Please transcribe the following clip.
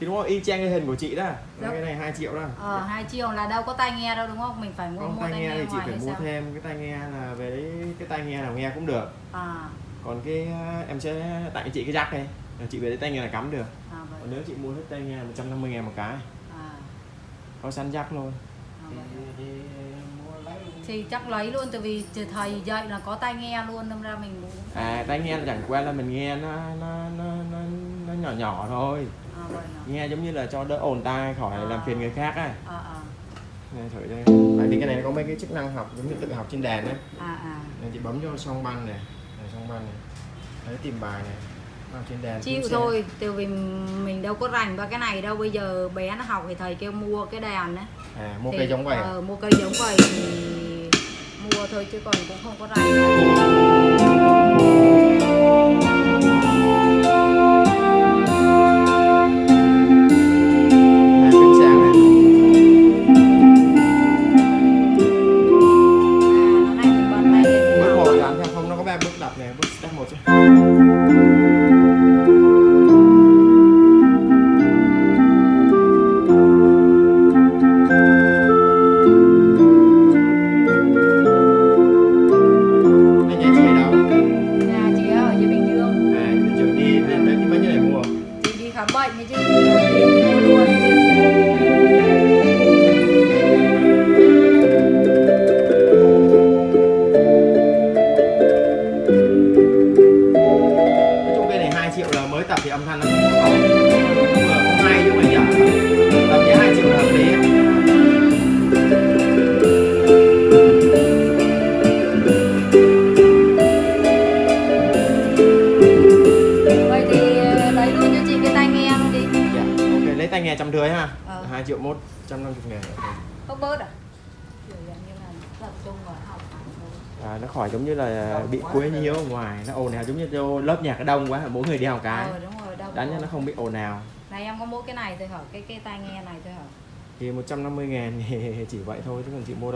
thì đúng không? Y chang cái hình của chị đó. Dạ. cái này 2 triệu đó. Ờ, 2 triệu là đâu có tai nghe đâu đúng không? Mình phải mua, không mua tai nghe thì chị phải mua sao? thêm cái tai nghe là về đấy cái tai nghe nào nghe cũng được. À, còn cái em sẽ tặng chị cái jack này. Chị về đấy tai nghe là cắm được. À vậy. còn nếu chị mua hết tai nghe 150 ngàn một cái. À, có sẵn jack luôn. À thì, chắc lấy luôn tại vì thầy dạy là có tai nghe luôn đâm ra mình muốn à tai nghe là chẳng qua là mình nghe nó nó nó nó, nó nhỏ nhỏ thôi. Nghe giống như là cho đỡ ồn tai khỏi làm phiền người khác á. À, à, này thử đây. Tại vì cái này nó có mấy cái chức năng học giống như tự học trên đàn á. À, à. nên chị bấm vô song banh này này song banh này. Đấy tìm bài này. Trên đàn Chịu thôi, tại vì mình đâu có rành ba cái này đâu. Bây giờ bé nó học thì thầy kêu mua cái đàn xe. à mua Thì, cây giống vậy à? ờ, Mua cây giống vậy thì mua thôi chứ còn cũng không có rành Đây thanh nó cũng vừa cũng hay chứ mà dở Tầm giá 2 triệu là hợp lý. Tai nghe luôn đi. Ok lấy tay nghe trăm rưỡi ha. Ờ. 2 triệu mốt trăm năm ngàn. Không bớt à? Kiểu dạng như là tập trung vào học hành thôi. À, nó khỏi giống như là bị quấy nhiễu ở ngoài. Nó ồn ào giống như lớp nhạc đông quá mỗi người đi một cái. Đâu đánh cho nó không bị ồn ào Này em có mỗi cái này thôi hả? Cái cái tai nghe này thôi hả? thì 150 ngàn thì chỉ vậy thôi chứ còn chị mua